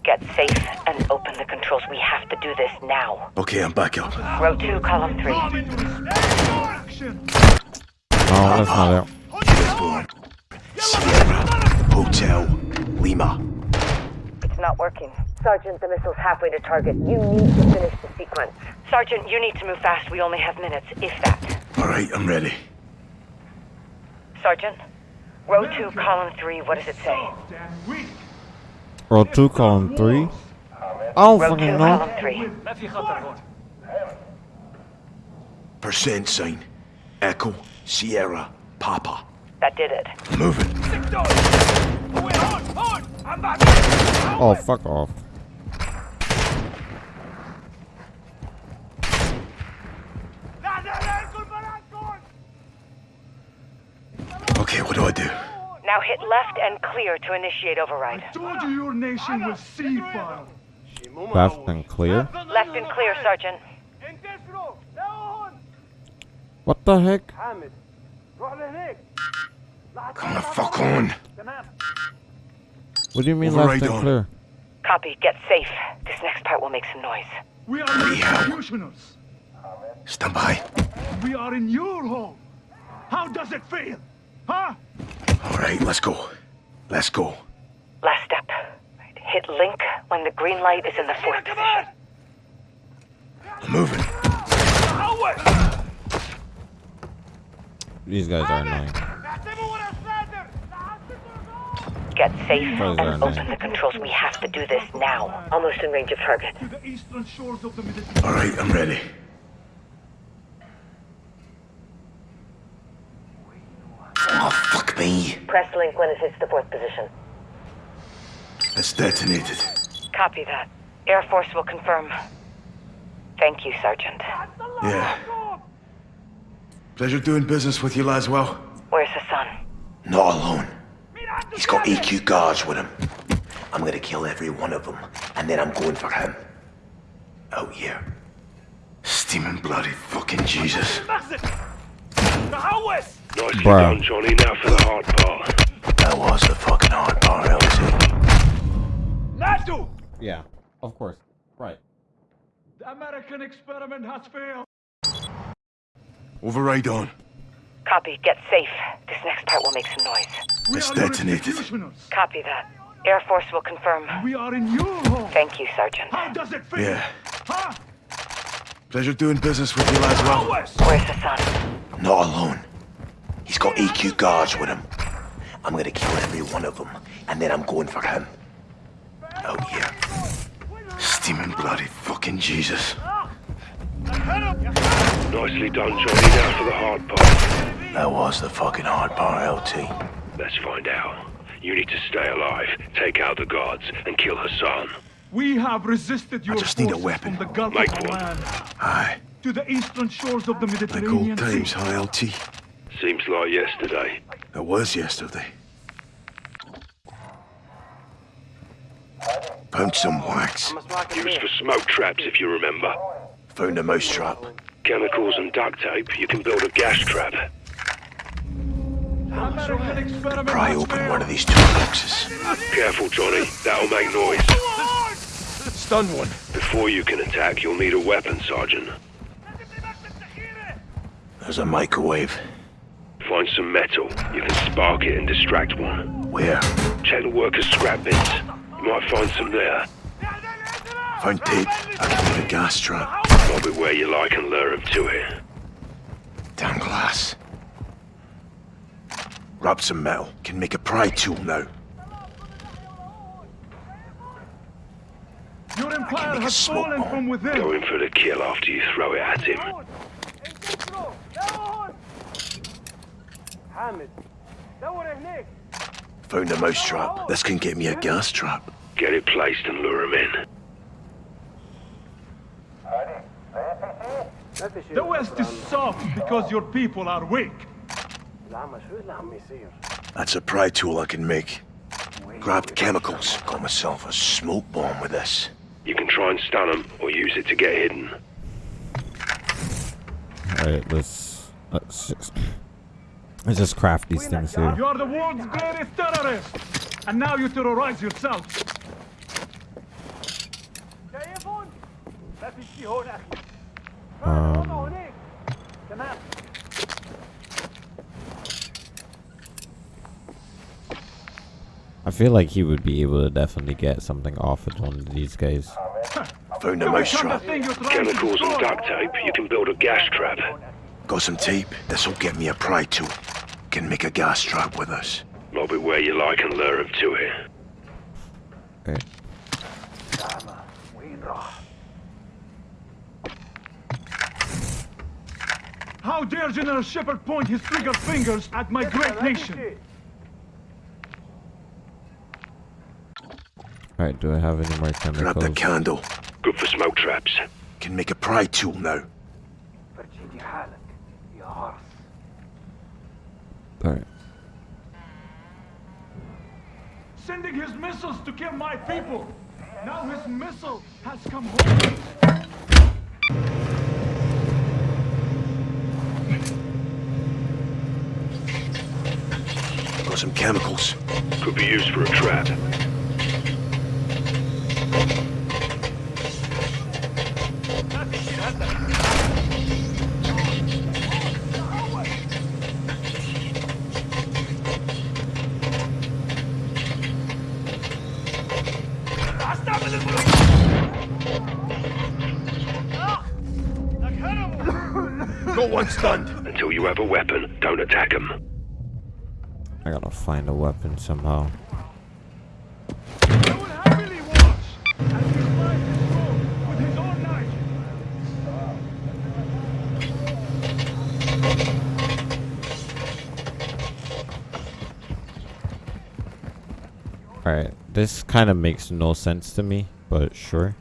Get safe and open the controls. We have to do this now. Okay, I'm back up. Row two, column three. Oh, that's not it. Spawn. Sierra. Hotel. Lima. It's not working. Sergeant, the missile's halfway to target. You need to finish the sequence. Sergeant, you need to move fast. We only have minutes, if that. All right, I'm ready. Sergeant, row two, column three. What does it say? Row 2, column 3. I don't Row fucking two, know. column three. Percent sign. Echo. Sierra. Papa. That did it. Moving. Oh, fuck off. Okay, what do I do? Now hit left and clear to initiate override. I Told you your nation was C-file. Left and clear. Left and clear, Sergeant. What the heck? Come the fuck on. What do you mean Override left and clear? Copy. Get safe. This next part will make some noise. We are executioners. Stand by. We are in your home. How does it feel? Huh? All right, let's go. Let's go. Last step. Hit link when the green light is in the fourth position. I'm moving. These guys are annoying. Get safe Those and open the controls. We have to do this now. Almost in range of target. To the eastern shores of the Mediterranean. All right, I'm ready. Oh, fuck me. Press link when it hits the fourth position. It's detonated. Copy that. Air Force will confirm. Thank you, Sergeant. Yeah. Pleasure doing business with you, Laswell. Where's the Hassan? Not alone. He's got AQ guards with him. I'm gonna kill every one of them, and then I'm going for him. Out here. Steaming bloody fucking Jesus. Nicely Bruh. done, Johnny. Now for the hard part. That was the fucking hard part, LT. Natu! Yeah, of course. Right. The American experiment has failed. Override on. Copy. Get safe. This next part will make some noise. It's detonated. Copy that. Air Force will confirm. We are in your home. Thank you, Sergeant. How does it feel? Yeah. Huh? Pleasure doing business with you, Laswell. Where's Hassan? Not alone. He's got AQ guards with him. I'm gonna kill every one of them, and then I'm going for him. Out here. Steaming bloody fucking Jesus. Ah! Nicely done, Johnny. Now for the hard part. That was the fucking hard part, LT. Let's find out. You need to stay alive, take out the guards, and kill Hassan. We have resisted your just need a forces weapon. from the Gulf Make of one. Oman Aye. to the eastern shores of the Like Mediterranean old times, Sea. huh, LT? Seems like yesterday. It was yesterday. Found some wax. Used for smoke traps, if you remember. Found a mousetrap. Chemicals and duct tape, you can build a gas trap. Pry open one of these toolboxes. Careful, Johnny. That'll make noise. Stun one. Before you can attack, you'll need a weapon, Sergeant. There's a microwave. Find some metal. You can spark it and distract one. Where? Check the workers' scrap bins. You might find some there. Found tape. I can make a gas trap. Lob it where you like and lure 'em to it. Damn glass. Grab some metal. Can make a pry tool now. Your empire has smoke fallen from within. Go in for the kill after you throw it at him. Found a mousetrap. This can get me a gas trap. Get it placed and lure 'em in. The West is soft because your people are weak. That's a pry tool I can make. Grabbed chemicals. Got myself a smoke bomb with this. You can try and stun them, or use it to get hidden. Alright, let's let's just let's just craft these things here. You are the world's greatest terrorist, and now you terrorize yourself. Um, feel like he would be able to definitely get something off of one of these guys. Found a mousetrap. Chemicals and duct tape, you can build a gas trap. Got some tape. This'll get me a pry tool. Can make a gas trap with us. Lob it where you like and lure him to it. Okay. How dare General Shepherd point his trigger fingers at my great nation? Alright, do I have any more chemicals? Grab the candle. Good for smoke traps. Can make a pry tool now. For JD Halleck, your horse. Alright. Sending his missiles to kill my people. Now his missile has come home. Got some chemicals. Could be used for a trap. Got one stunned. Until you have a weapon, don't attack 'em. I gotta find a weapon somehow. This kind of makes no sense to me, but sure.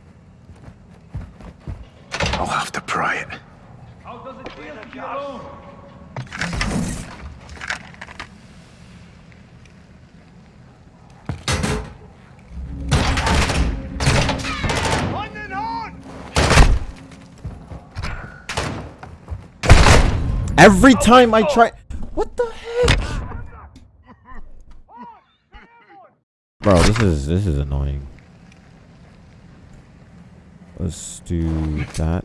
I'll have to pry it. How does it feel to be alone? Every time I try- What the heck? Bro, this is this is annoying. Let's do that.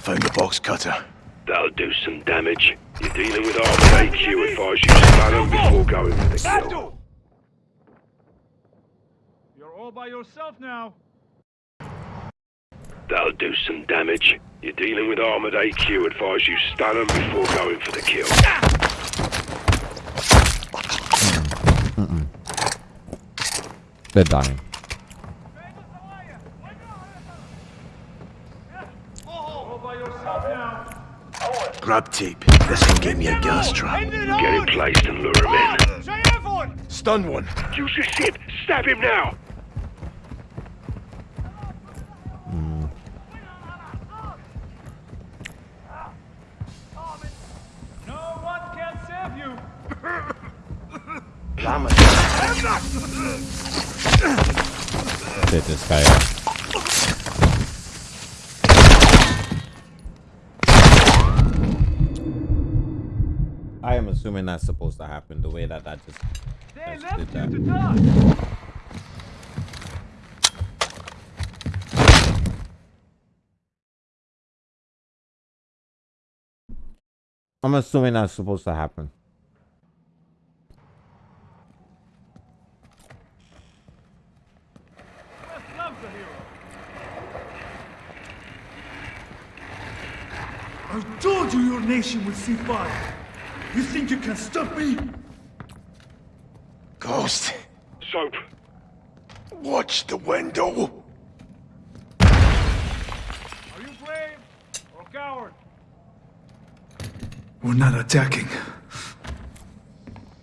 found the box cutter. That'll do some damage. You're dealing with armored HQ. Advise you stun them before going for the kill. You're all by yourself now. That'll do some damage. You're dealing with armored HQ. Advise you stun them before going for the kill. Mm-mm. They're dying. All by yourself now. Grab tape. This can get me a gas trap. Get him placed and lure him in. Stun one. Use your shit. Stab him now. Take this guy out. I am assuming that's supposed to happen the way that that just, They just did left you to that. die. I'm assuming that's supposed to happen. West loves a hero. I told you your nation would see fire. You think you can stop me? Ghost. Soap. Watch the window. Are you brave or a coward? We're not attacking.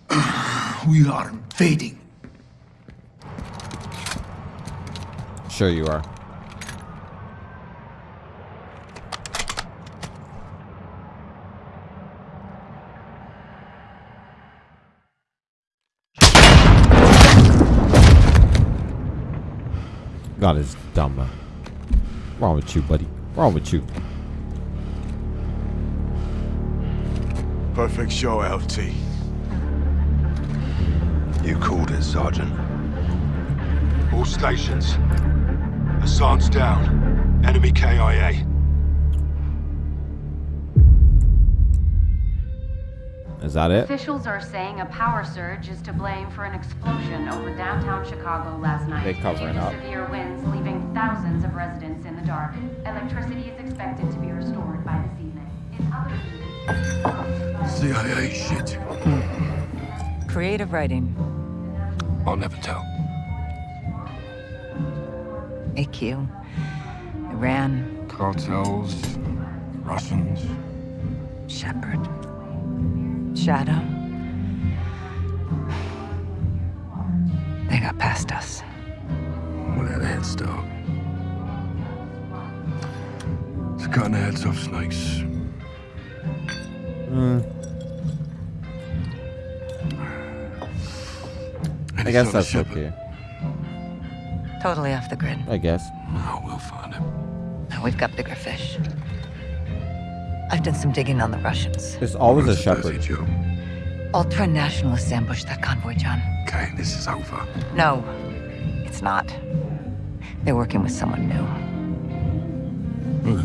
[clears throat] We are invading. Sure you are. God is dumb. man. Wrong with you, buddy? Wrong with you? Perfect show, LT. You called it, Sergeant. All stations. Hassan's down. Enemy KIA. Is that it? Officials are saying a power surge is to blame for an explosion over downtown Chicago last night. They covering due to up. severe winds leaving thousands of residents in the dark. Electricity is expected to be restored by this evening. In other CIA shit. Creative writing. I'll never tell. AQ. Iran. Cartels, Russians. Shepherd. Shadow. They got past us. We had a head start. It's cutting the heads off snakes. Hmm. I guess that's ship. okay. Totally off the grid. I guess. Oh, we'll find him. We've got bigger fish. I've done some digging on the Russians. There's always a What's the shepherd. Joe? Ultra nationalists ambushed that convoy, John. Okay, this is over. No, it's not. They're working with someone new. We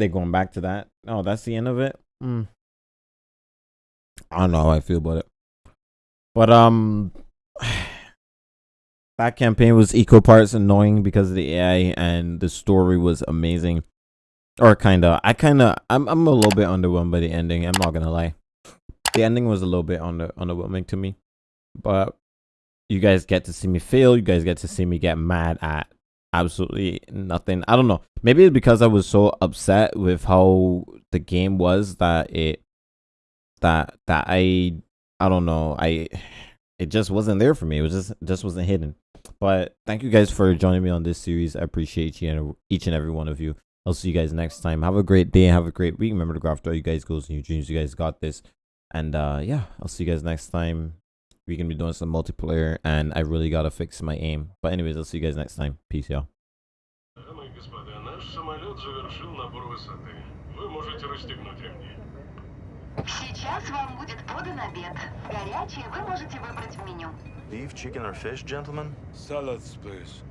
They going back to that? Oh, that's the end of it. Hmm. I don't know how I feel about it, but um, [sighs] that campaign was equal parts annoying because of the AI and the story was amazing. Or kind of, I kind of, I'm I'm a little bit underwhelmed by the ending. I'm not gonna lie, the ending was a little bit under underwhelming to me, but you guys get to see me fail. You guys get to see me get mad at absolutely nothing. I don't know. Maybe it's because I was so upset with how the game was that it that that I I don't know. I it just wasn't there for me. It was just just wasn't hidden. But thank you guys for joining me on this series. I appreciate you and each and every one of you. I'll see you guys next time. Have a great day. Have a great week. Remember to go after all you guys goals and your dreams. You guys got this. And uh yeah, I'll see you guys next time. We're going to be doing some multiplayer, and I really got to fix my aim. But anyways, I'll see you guys next time. Peace, y'all. Beef, chicken, or fish, gentlemen? Salads, please.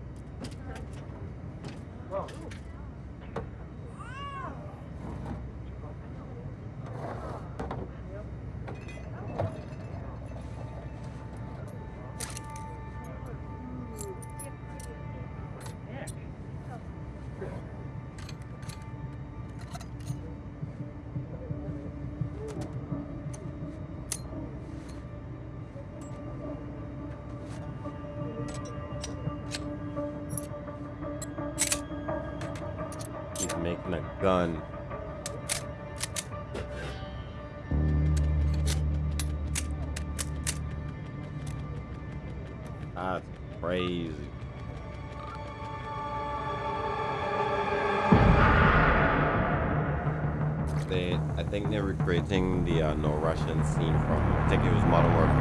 The uh, No Russian scene from, I think it was Modern Warfare